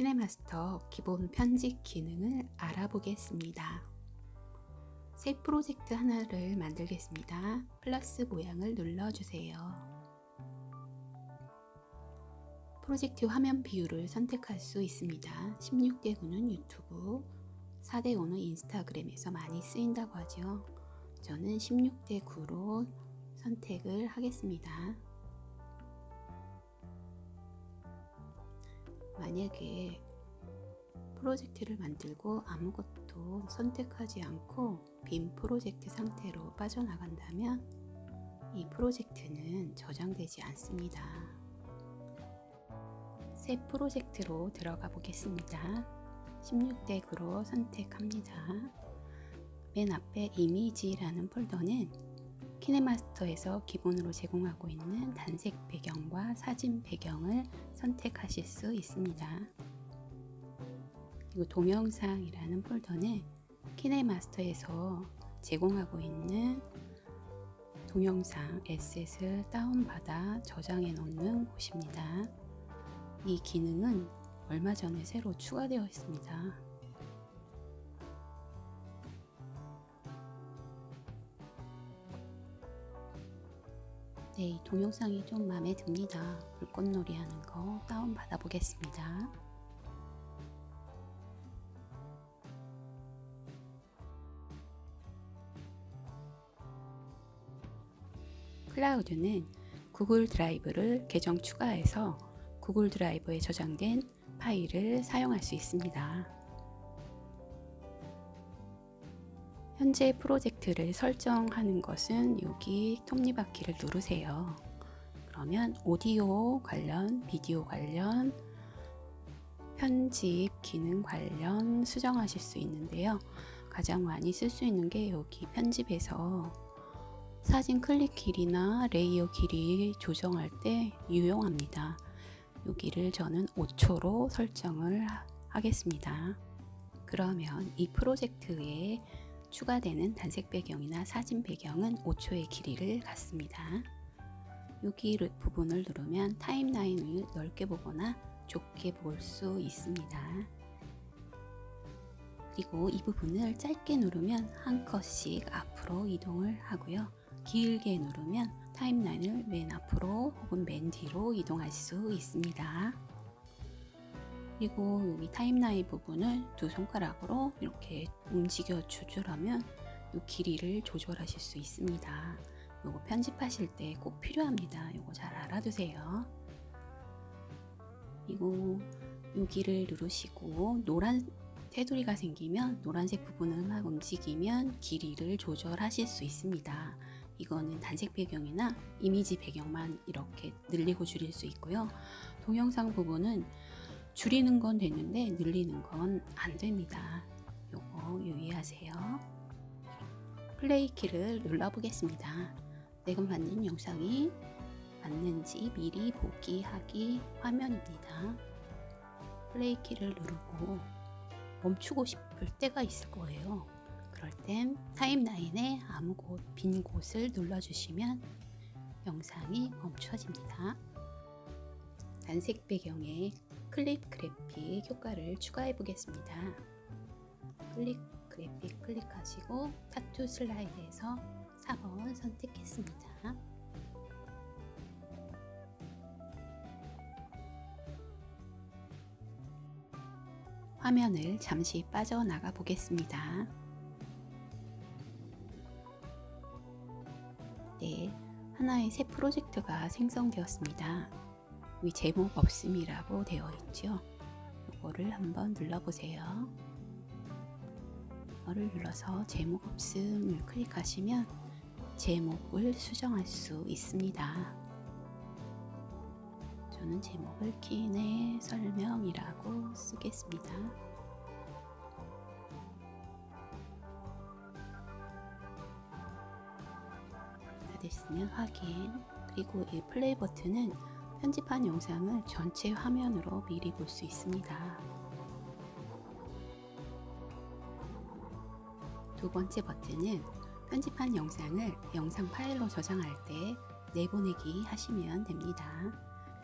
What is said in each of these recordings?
키네마스터 기본 편집 기능을 알아보겠습니다. 새 프로젝트 하나를 만들겠습니다. 플러스 모양을 눌러주세요. 프로젝트 화면 비율을 선택할 수 있습니다. 16대 9는 유튜브, 4대 5는 인스타그램에서 많이 쓰인다고 하죠. 저는 16대 9로 선택을 하겠습니다. 만약에 프로젝트를 만들고 아무것도 선택하지 않고 빈 프로젝트 상태로 빠져나간다면 이 프로젝트는 저장되지 않습니다. 새 프로젝트로 들어가 보겠습니다. 16대 9로 선택합니다. 맨 앞에 이미지라는 폴더는 키네마스터에서 기본으로 제공하고 있는 단색 배경과 사진 배경을 선택하실 수 있습니다. 그리고 동영상이라는 폴더는 키네마스터에서 제공하고 있는 동영상 에셋을 다운받아 저장해 놓는 곳입니다. 이 기능은 얼마 전에 새로 추가되어 있습니다. 네, 이 동영상이 좀 마음에 듭니다. 불꽃놀이 하는 거 다운 받아 보겠습니다. 클라우드는 구글 드라이브를 계정 추가해서 구글 드라이브에 저장된 파일을 사용할 수 있습니다. 현재 프로젝트를 설정하는 것은 여기 톱니바퀴를 누르세요. 그러면 오디오 관련, 비디오 관련, 편집 기능 관련 수정하실 수 있는데요. 가장 많이 쓸 수 있는 게 여기 편집에서 사진 클립 길이나 레이어 길이 조정할 때 유용합니다. 여기를 저는 5초로 설정을 하겠습니다. 그러면 이 프로젝트에 추가되는 단색 배경이나 사진 배경은 5초의 길이를 갖습니다. 여기 부분을 누르면 타임라인을 넓게 보거나 좁게 볼 수 있습니다. 그리고 이 부분을 짧게 누르면 한 컷씩 앞으로 이동을 하고요. 길게 누르면 타임라인을 맨 앞으로 혹은 맨 뒤로 이동할 수 있습니다. 그리고 여기 타임라인 부분을 두 손가락으로 이렇게 움직여 조절하면 이 길이를 조절하실 수 있습니다. 요거 편집하실 때 꼭 필요합니다. 요거 잘 알아두세요. 그리고 여기를 누르시고 노란 테두리가 생기면 노란색 부분을 막 움직이면 길이를 조절하실 수 있습니다. 이거는 단색 배경이나 이미지 배경만 이렇게 늘리고 줄일 수 있고요. 동영상 부분은 줄이는 건 되는데 늘리는 건 안 됩니다. 요거 유의하세요. 플레이 키를 눌러 보겠습니다. 내가 만든 영상이 맞는지 미리 보기 하기 화면입니다. 플레이 키를 누르고 멈추고 싶을 때가 있을 거예요. 그럴 땐 타임라인에 아무 곳, 빈 곳을 눌러주시면 영상이 멈춰집니다. 단색 배경에 클립 그래픽 효과를 추가해 보겠습니다. 클립 그래픽 클릭하시고 타투 슬라이드에서 4번 선택했습니다. 화면을 잠시 빠져나가 보겠습니다. 네, 하나의 새 프로젝트가 생성되었습니다. 위 제목 없음이라고 되어 있죠. 이거를 한번 눌러보세요. 이거를 눌러서 제목 없음을 클릭하시면 제목을 수정할 수 있습니다. 저는 제목을 키네 설명이라고 쓰겠습니다. 다 됐으면 확인 그리고 이 플레이 버튼은 편집한 영상을 전체 화면으로 미리 볼 수 있습니다. 두 번째 버튼은 편집한 영상을 영상 파일로 저장할 때 내보내기 하시면 됩니다.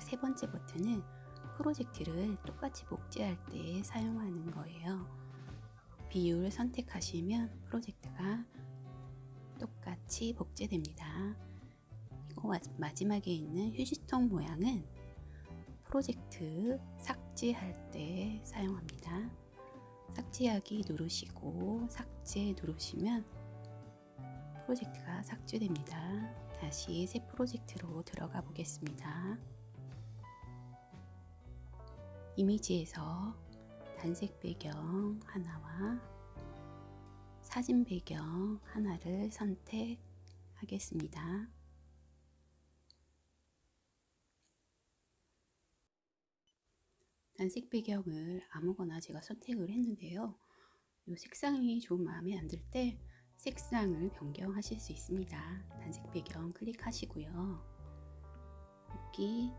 세 번째 버튼은 프로젝트를 똑같이 복제할 때 사용하는 거예요. 비율을 선택하시면 프로젝트가 똑같이 복제됩니다. 마지막에 있는 휴지통 모양은 프로젝트 삭제할 때 사용합니다. 삭제하기 누르시고 삭제 누르시면 프로젝트가 삭제됩니다. 다시 새 프로젝트로 들어가 보겠습니다. 이미지에서 단색 배경 하나와 사진 배경 하나를 선택하겠습니다. 단색 배경을 아무거나 제가 선택을 했는데요. 이 색상이 좀 마음에 안 들 때 색상을 변경하실 수 있습니다. 단색 배경 클릭하시고요. 여기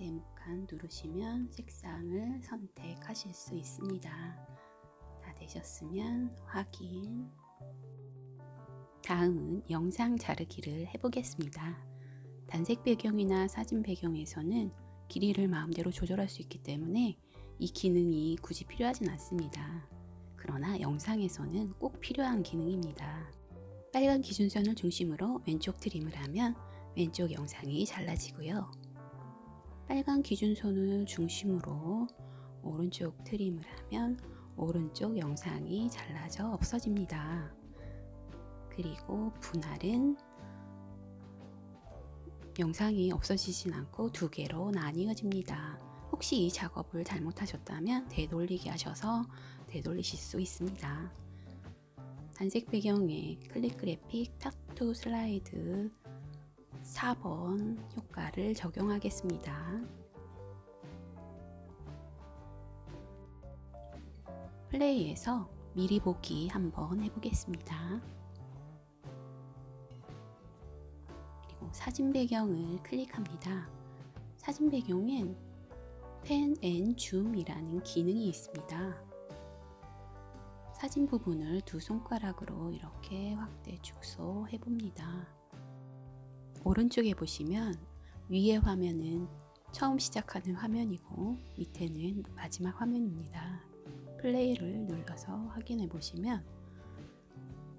네모칸 누르시면 색상을 선택하실 수 있습니다. 다 되셨으면 확인 다음은 영상 자르기를 해보겠습니다. 단색 배경이나 사진 배경에서는 길이를 마음대로 조절할 수 있기 때문에 이 기능이 굳이 필요하진 않습니다. 그러나 영상에서는 꼭 필요한 기능입니다. 빨간 기준선을 중심으로 왼쪽 트림을 하면 왼쪽 영상이 잘라지고요. 빨간 기준선을 중심으로 오른쪽 트림을 하면 오른쪽 영상이 잘라져 없어집니다. 그리고 분할은 영상이 없어지진 않고 두 개로 나뉘어집니다. 혹시 이 작업을 잘못하셨다면 되돌리기 하셔서 되돌리실 수 있습니다. 단색 배경에 클릭 그래픽 타투 슬라이드 4번 효과를 적용하겠습니다. 플레이에서 미리 보기 한번 해보겠습니다. 그리고 사진 배경을 클릭합니다. 사진 배경엔 pan and zoom이라는 기능이 있습니다. 사진 부분을 두 손가락으로 이렇게 확대 축소해 봅니다. 오른쪽에 보시면 위에 화면은 처음 시작하는 화면이고 밑에는 마지막 화면입니다. 플레이를 눌러서 확인해 보시면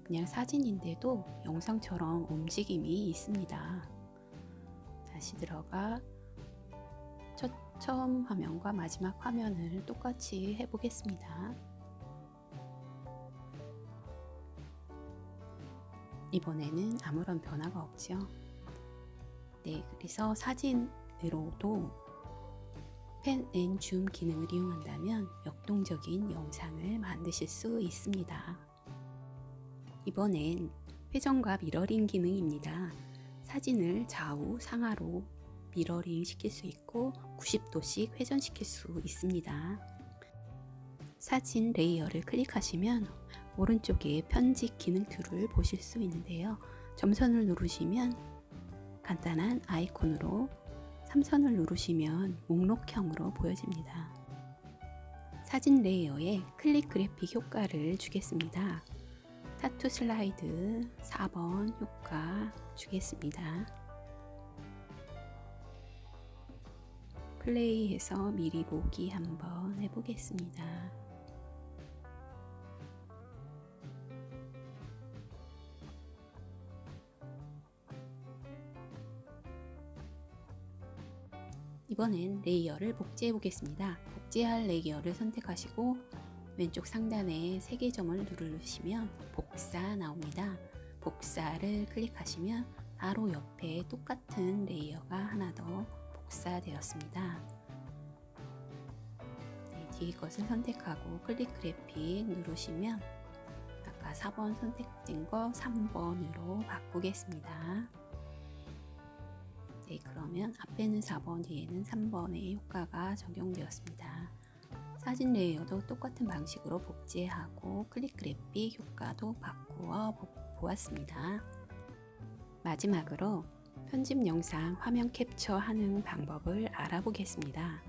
그냥 사진인데도 영상처럼 움직임이 있습니다. 다시 들어가 첫, 처음 화면과 마지막 화면을 똑같이 해보겠습니다. 이번에는 아무런 변화가 없죠. 네, 그래서 사진으로도 pan and zoom 기능을 이용한다면 역동적인 영상을 만드실 수 있습니다. 이번엔 회전과 미러링 기능입니다. 사진을 좌우 상하로 미러링 시킬 수 있고 90도씩 회전시킬 수 있습니다. 사진 layer를 클릭하시면 오른쪽에 편집 기능 tool을 보실 수 있는데요. 점선을 누르시면 간단한 아이콘으로 3선을 누르시면 목록형으로 보여집니다. 사진 레이어에 클릭 그래픽 효과를 주겠습니다. 타투 슬라이드 4번 효과 주겠습니다. 플레이해서 미리 보기 한번 해보겠습니다. 이번엔 layer를 복제해 보겠습니다. 복제할 layer를 선택하시고 왼쪽 상단에 세개 점을 누르시면 복사 나옵니다. 복사를 클릭하시면 바로 옆에 똑같은 layer가 하나 더 복사되었습니다. 네, 뒤에 것을 선택하고 클립 그래픽 누르시면 아까 4번 선택된 거 3번으로 바꾸겠습니다. 네, 그러면 앞에는 4번, 뒤에는 3번의 효과가 적용되었습니다. 사진 레이어도 똑같은 방식으로 복제하고 클릭 그래픽 효과도 바꾸어 보았습니다. 마지막으로 편집 영상 화면 캡처하는 방법을 알아보겠습니다.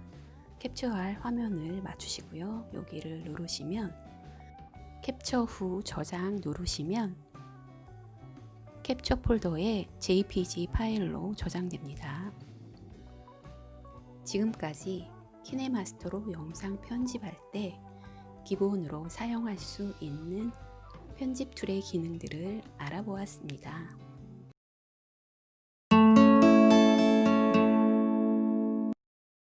캡처할 화면을 맞추시고요. 여기를 누르시면 캡처 후 저장 누르시면 캡처 폴더에 JPG 파일로 저장됩니다. 지금까지 키네마스터로 영상 편집할 때 기본으로 사용할 수 있는 편집 툴의 기능들을 알아보았습니다.